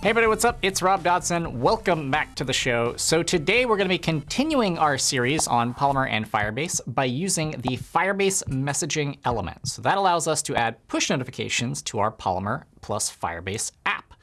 Hey everybody, what's up? It's Rob Dodson. Welcome back to the show. So today we're going to be continuing our series on Polymer and Firebase by using the Firebase messaging element. So that allows us to add push notifications to our Polymer plus Firebase app.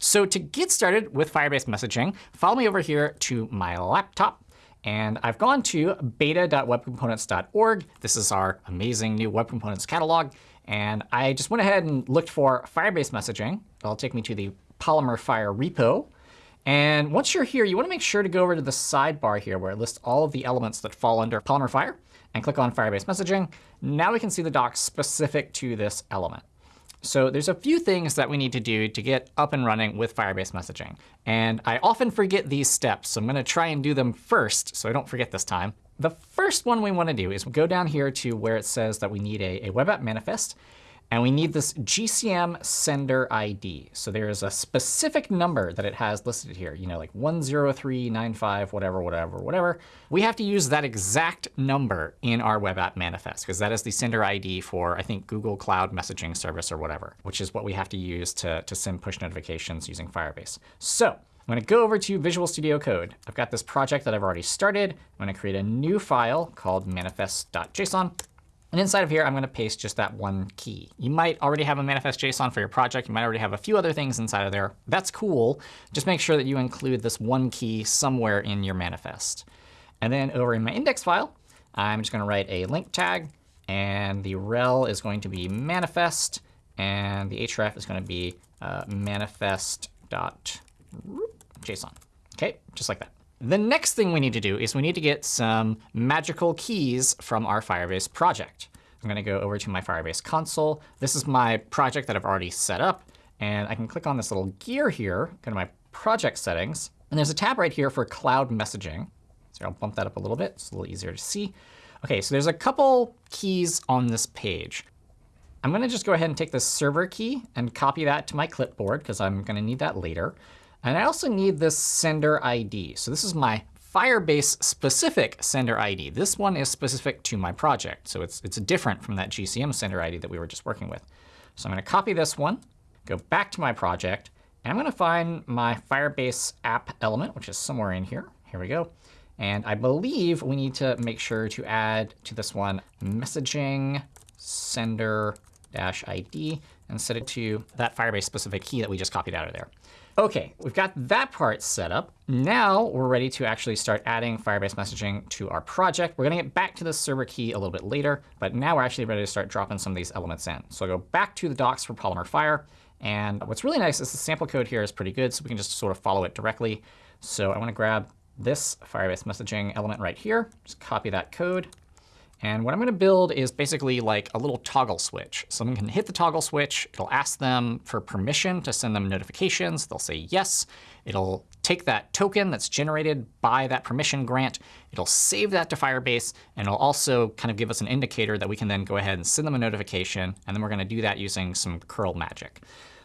So to get started with Firebase messaging, follow me over here to my laptop. And I've gone to beta.webcomponents.org. This is our amazing new Web Components catalog. And I just went ahead and looked for Firebase messaging. It'll take me to the Polymer Fire repo. And once you're here, you want to make sure to go over to the sidebar here where it lists all of the elements that fall under Polymer Fire and click on Firebase messaging. Now we can see the docs specific to this element. So there's a few things that we need to do to get up and running with Firebase messaging. And I often forget these steps, so I'm going to try and do them first so I don't forget this time. The first one we want to do is go down here to where it says that we need a, a web app manifest. And we need this GCM sender ID. So there is a specific number that it has listed here, you know, like 10395, whatever, whatever, whatever. We have to use that exact number in our web app manifest, because that is the sender ID for, I think, Google Cloud Messaging Service or whatever, which is what we have to use to, to send push notifications using Firebase. So I'm going to go over to Visual Studio Code. I've got this project that I've already started. I'm going to create a new file called manifest.json. And inside of here, I'm going to paste just that one key. You might already have a manifest.json for your project. You might already have a few other things inside of there. That's cool. Just make sure that you include this one key somewhere in your manifest. And then over in my index file, I'm just going to write a link tag. And the rel is going to be manifest. And the href is going to be uh, manifest.json. OK, just like that. The next thing we need to do is we need to get some magical keys from our Firebase project. I'm going to go over to my Firebase console. This is my project that I've already set up. And I can click on this little gear here, go to my project settings. And there's a tab right here for cloud messaging. So I'll bump that up a little bit. It's a little easier to see. OK, so there's a couple keys on this page. I'm going to just go ahead and take the server key and copy that to my clipboard, because I'm going to need that later. And I also need this sender ID. So this is my Firebase specific sender ID. This one is specific to my project. So it's, it's different from that GCM sender ID that we were just working with. So I'm going to copy this one, go back to my project, and I'm going to find my Firebase app element, which is somewhere in here. Here we go. And I believe we need to make sure to add to this one messaging sender dash ID and set it to that Firebase specific key that we just copied out of there. OK, we've got that part set up. Now we're ready to actually start adding Firebase messaging to our project. We're going to get back to the server key a little bit later. But now we're actually ready to start dropping some of these elements in. So I'll go back to the docs for Polymer Fire. And what's really nice is the sample code here is pretty good. So we can just sort of follow it directly. So I want to grab this Firebase messaging element right here. Just copy that code. And what I'm going to build is basically like a little toggle switch. Someone can hit the toggle switch. It'll ask them for permission to send them notifications. They'll say yes. It'll take that token that's generated by that permission grant. It'll save that to Firebase. And it'll also kind of give us an indicator that we can then go ahead and send them a notification. And then we're going to do that using some curl magic.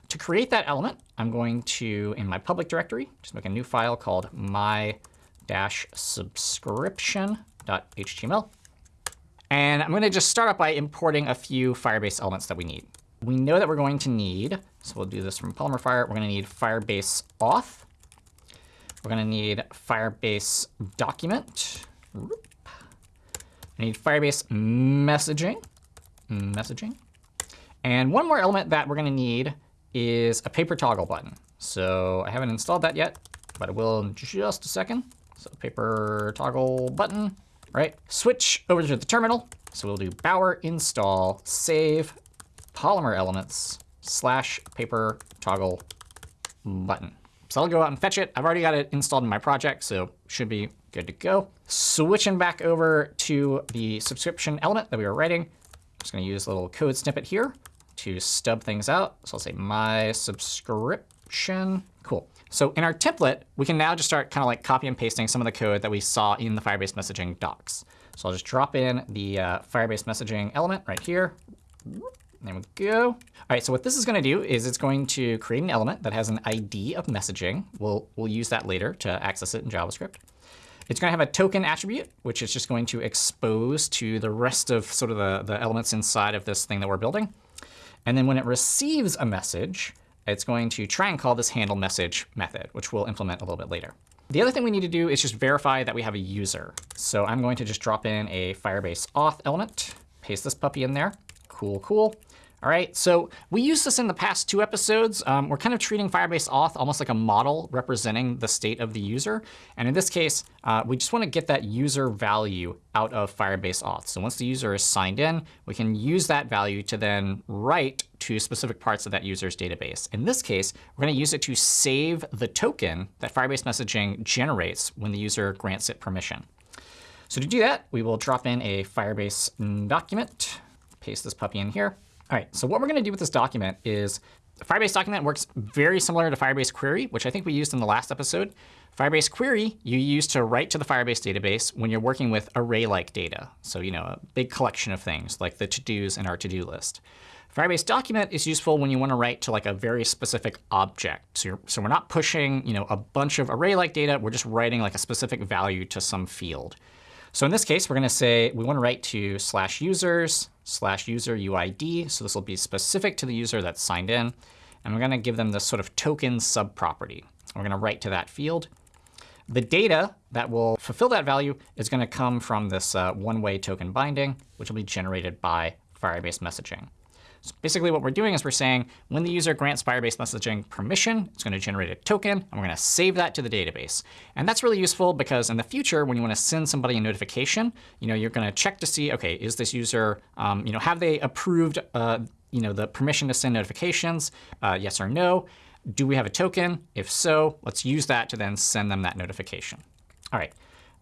To create that element, I'm going to, in my public directory, just make a new file called my-subscription.html. And I'm going to just start up by importing a few Firebase elements that we need. We know that we're going to need, so we'll do this from Polymer Fire, we're going to need Firebase auth. We're going to need Firebase document. We need Firebase messaging. Messaging. And one more element that we're going to need is a paper toggle button. So I haven't installed that yet, but I will in just a second. So paper toggle button right? Switch over to the terminal. So we'll do bower install save polymer elements slash paper toggle button. So I'll go out and fetch it. I've already got it installed in my project, so should be good to go. Switching back over to the subscription element that we were writing. I'm just going to use a little code snippet here to stub things out. So I'll say my subscription. Cool. So in our template, we can now just start kind of like copy and pasting some of the code that we saw in the Firebase messaging docs. So I'll just drop in the uh, Firebase messaging element right here. There we go. All right, so what this is going to do is it's going to create an element that has an ID of messaging. We'll, we'll use that later to access it in JavaScript. It's going to have a token attribute, which is just going to expose to the rest of sort of the, the elements inside of this thing that we're building. And then when it receives a message, it's going to try and call this handle message method, which we'll implement a little bit later. The other thing we need to do is just verify that we have a user. So I'm going to just drop in a Firebase auth element, paste this puppy in there. Cool, cool. All right, so we used this in the past two episodes. Um, we're kind of treating Firebase auth almost like a model representing the state of the user. And in this case, uh, we just want to get that user value out of Firebase auth. So once the user is signed in, we can use that value to then write to specific parts of that user's database. In this case, we're going to use it to save the token that Firebase messaging generates when the user grants it permission. So to do that, we will drop in a Firebase document, paste this puppy in here. All right, so what we're going to do with this document is Firebase document works very similar to Firebase query, which I think we used in the last episode. Firebase query you use to write to the Firebase database when you're working with array-like data. So you know, a big collection of things like the to-dos in our to-do list. Firebase document is useful when you want to write to like a very specific object. So, so we're not pushing you know, a bunch of array-like data. We're just writing like a specific value to some field. So in this case, we're going to say we want to write to slash users slash user UID. So this will be specific to the user that's signed in. And we're going to give them this sort of token subproperty. We're going to write to that field. The data that will fulfill that value is going to come from this uh, one-way token binding, which will be generated by Firebase messaging. So basically what we're doing is we're saying when the user grants Firebase messaging permission, it's going to generate a token, and we're going to save that to the database. And that's really useful because in the future, when you want to send somebody a notification, you know, you're going to check to see, OK, is this user, um, you know, have they approved uh, you know, the permission to send notifications, uh, yes or no? Do we have a token? If so, let's use that to then send them that notification. All right.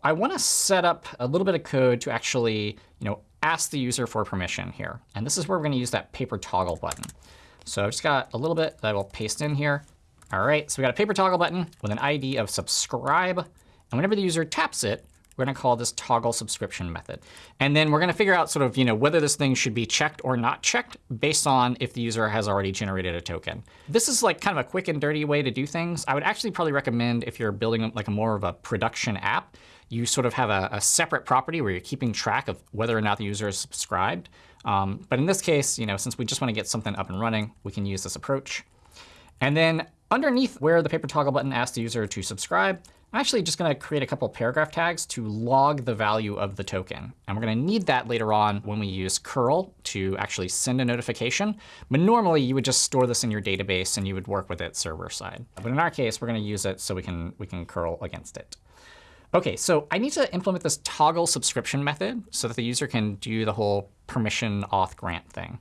I want to set up a little bit of code to actually you know, ask the user for permission here. And this is where we're going to use that paper toggle button. So I've just got a little bit that I will paste in here. All right, so we got a paper toggle button with an ID of subscribe. And whenever the user taps it, we're going to call this toggle subscription method. And then we're going to figure out sort of you know, whether this thing should be checked or not checked based on if the user has already generated a token. This is like kind of a quick and dirty way to do things. I would actually probably recommend if you're building like a more of a production app, you sort of have a, a, separate property where you're keeping track of whether or not the user is subscribed. Um, but in this case, you know, since we just want to get something up and running, we can use this approach. And then underneath where the paper toggle button asks the user to subscribe, I'm actually just going to create a couple paragraph tags to log the value of the token. And we're going to need that later on when we use curl to actually send a notification. But normally, you would just store this in your database, and you would work with it server side. But in our case, we're going to use it so we can, we can curl against it. OK, so I need to implement this toggle subscription method so that the user can do the whole permission auth grant thing.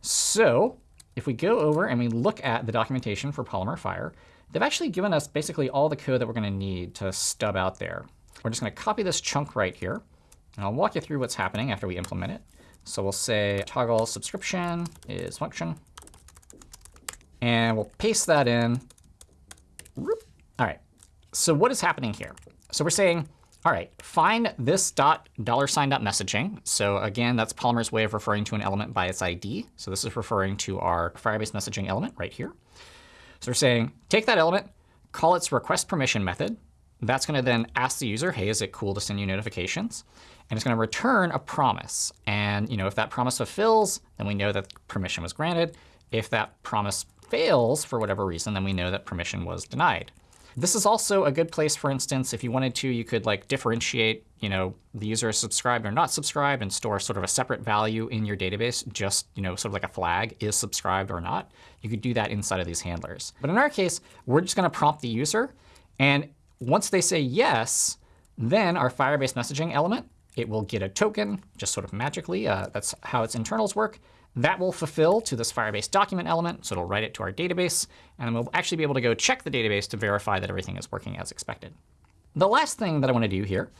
So if we go over and we look at the documentation for Polymer Fire, they've actually given us basically all the code that we're going to need to stub out there. We're just going to copy this chunk right here. And I'll walk you through what's happening after we implement it. So we'll say toggle subscription is function. And we'll paste that in. All right. So what is happening here? So we're saying, all right, find this dot dollar sign dot messaging. So again, that's Polymer's way of referring to an element by its ID. So this is referring to our Firebase messaging element right here. So we're saying, take that element, call its request permission method. That's going to then ask the user, hey, is it cool to send you notifications? And it's going to return a promise. And you know, if that promise fulfills, then we know that permission was granted. If that promise fails for whatever reason, then we know that permission was denied. This is also a good place, for instance, if you wanted to, you could like differentiate you know, the user is subscribed or not subscribed and store sort of a separate value in your database, just you know, sort of like a flag, is subscribed or not. You could do that inside of these handlers. But in our case, we're just going to prompt the user. And once they say yes, then our Firebase messaging element, it will get a token just sort of magically. Uh, that's how its internals work. That will fulfill to this Firebase document element. So it'll write it to our database. And then we'll actually be able to go check the database to verify that everything is working as expected. The last thing that I want to do here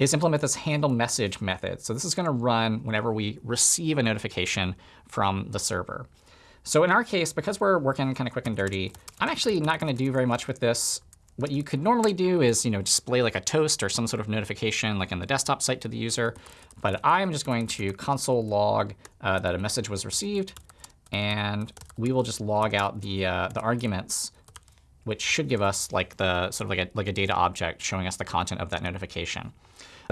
is implement this handle message method. So this is going to run whenever we receive a notification from the server. So in our case, because we're working kind of quick and dirty, I'm actually not going to do very much with this what you could normally do is you know, display like a toast or some sort of notification like in the desktop site to the user. But I'm just going to console log uh, that a message was received. And we will just log out the, uh, the arguments, which should give us like the sort of like a, like a data object showing us the content of that notification.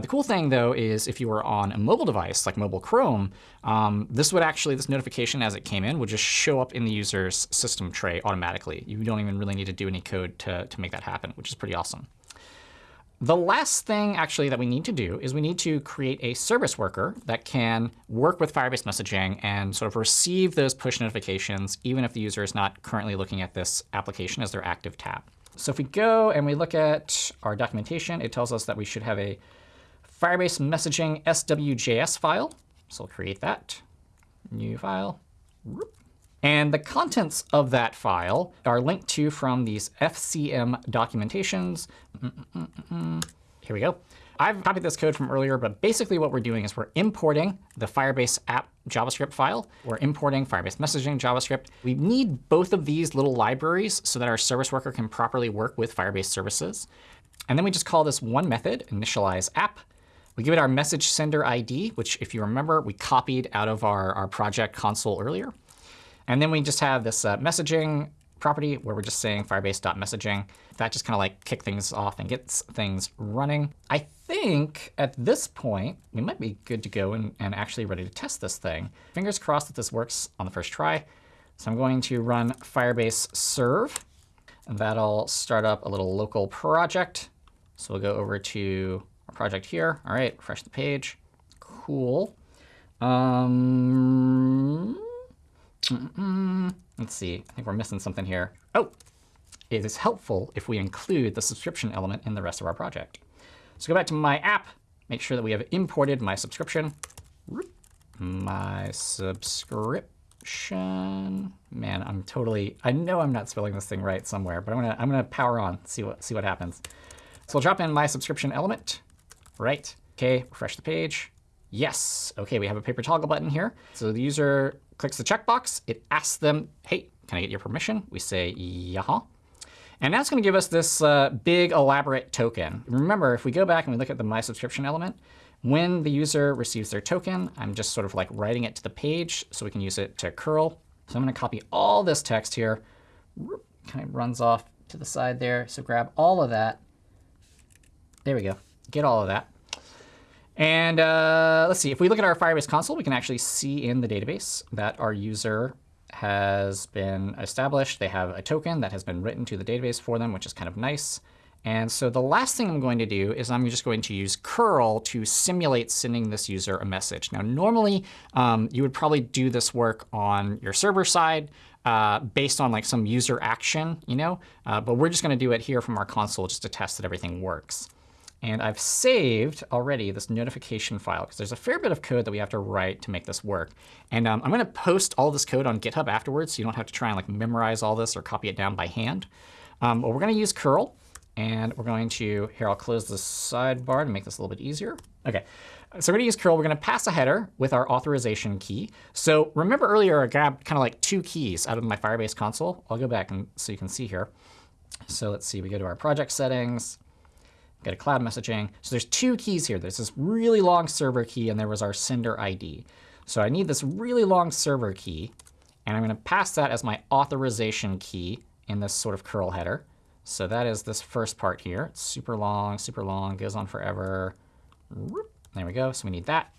The cool thing, though, is if you were on a mobile device like mobile Chrome, um, this would actually, this notification as it came in would just show up in the user's system tray automatically. You don't even really need to do any code to, to make that happen, which is pretty awesome. The last thing actually that we need to do is we need to create a service worker that can work with Firebase messaging and sort of receive those push notifications, even if the user is not currently looking at this application as their active tab. So if we go and we look at our documentation, it tells us that we should have a Firebase messaging swjs file. So we'll create that. New file. And the contents of that file are linked to from these FCM documentations. Mm -mm -mm Here we go. I've copied this code from earlier, but basically what we're doing is we're importing the Firebase app JavaScript file. We're importing Firebase messaging JavaScript. We need both of these little libraries so that our service worker can properly work with Firebase services. And then we just call this one method, initialize app. We give it our message sender ID, which if you remember, we copied out of our, our project console earlier. And then we just have this uh, messaging property where we're just saying firebase.messaging. That just kind of like kick things off and gets things running. I think at this point, we might be good to go and, and actually ready to test this thing. Fingers crossed that this works on the first try. So I'm going to run firebase serve. And that'll start up a little local project. So we'll go over to our project here. All right, refresh the page. Cool. Um, Mm -mm. Let's see. I think we're missing something here. Oh, it is helpful if we include the subscription element in the rest of our project. So go back to my app, make sure that we have imported my subscription. My subscription. Man, I'm totally, I know I'm not spelling this thing right somewhere, but I'm gonna, I'm gonna power on, see what, see what happens. So we'll drop in my subscription element. Right. OK, refresh the page. Yes. OK, we have a paper toggle button here. So the user clicks the checkbox. It asks them, hey, can I get your permission? We say, yeah. And that's going to give us this uh, big, elaborate token. Remember, if we go back and we look at the My Subscription element, when the user receives their token, I'm just sort of like writing it to the page so we can use it to curl. So I'm going to copy all this text here. Kind of runs off to the side there. So grab all of that. There we go. Get all of that. And uh, let's see, if we look at our Firebase console, we can actually see in the database that our user has been established. They have a token that has been written to the database for them, which is kind of nice. And so the last thing I'm going to do is I'm just going to use curl to simulate sending this user a message. Now, normally, um, you would probably do this work on your server side uh, based on like some user action, you know. Uh, but we're just going to do it here from our console just to test that everything works. And I've saved already this notification file, because there's a fair bit of code that we have to write to make this work. And um, I'm going to post all this code on GitHub afterwards, so you don't have to try and like memorize all this or copy it down by hand. Um, but we're going to use curl. And we're going to, here, I'll close the sidebar to make this a little bit easier. OK, so we're going to use curl. We're going to pass a header with our authorization key. So remember earlier, I grabbed kind of like two keys out of my Firebase console. I'll go back and so you can see here. So let's see. We go to our project settings get a cloud messaging. So there's two keys here. There's this really long server key, and there was our sender ID. So I need this really long server key. And I'm going to pass that as my authorization key in this sort of curl header. So that is this first part here. It's super long, super long, goes on forever. There we go. So we need that.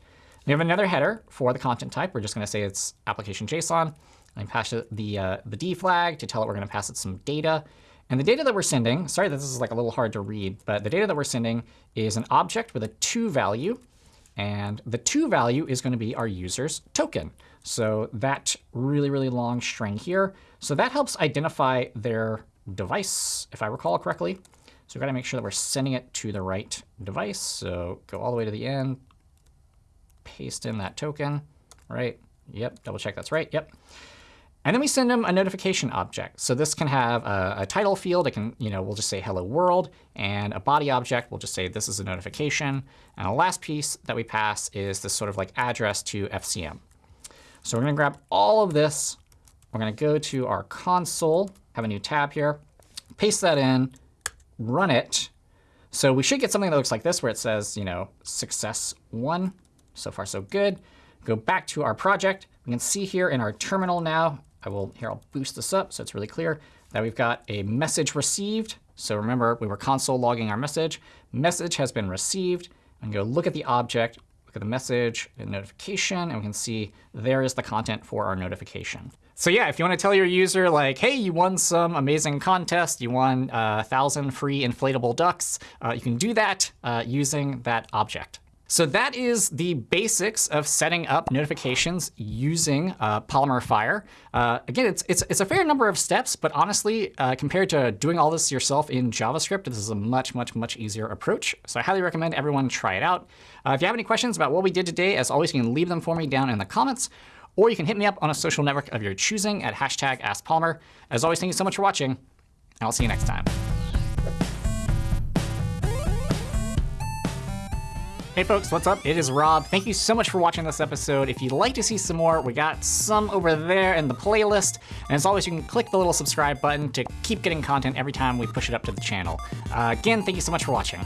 We have another header for the content type. We're just going to say it's application JSON. I pass it the, uh, the D flag to tell it we're going to pass it some data. And the data that we're sending, sorry this is like a little hard to read, but the data that we're sending is an object with a to value. And the to value is going to be our user's token. So that really, really long string here. So that helps identify their device, if I recall correctly. So we've got to make sure that we're sending it to the right device. So go all the way to the end, paste in that token, right? Yep, double check that's right. Yep. And then we send them a notification object. So this can have a, a, title field. It can, you know, we'll just say hello world. And a body object, we'll just say this is a notification. And the last piece that we pass is this sort of like address to FCM. So we're going to grab all of this. We're going to go to our console, have a new tab here, paste that in, run it. So we should get something that looks like this, where it says, you know, success one. So far, so good. Go back to our project. We can see here in our terminal now, I will here I'll boost this up so it's really clear that we've got a message received. So remember, we were console logging our message. Message has been received. I and go look at the object, look at the message and notification, and we can see there is the content for our notification. So yeah, if you want to tell your user, like, hey, you won some amazing contest, you won uh, a thousand free inflatable ducks, uh, you can do that uh, using that object. So that is the basics of setting up notifications using uh, Polymer Fire. Uh, again, it's, it's, it's, a fair number of steps, but honestly, uh, compared to doing all this yourself in JavaScript, this is a much, much, much easier approach. So I highly recommend everyone try it out. Uh, if you have any questions about what we did today, as always, you can leave them for me down in the comments, or you can hit me up on a social network of your choosing at hashtag AskPolymer. As always, thank you so much for watching, and I'll see you next time. Hey folks, what's up? It is Rob. Thank you so much for watching this episode. If you'd like to see some more, we got some over there in the playlist. And as always, you can click the little subscribe button to keep getting content every time we push it up to the channel. Uh, again, thank you so much for watching.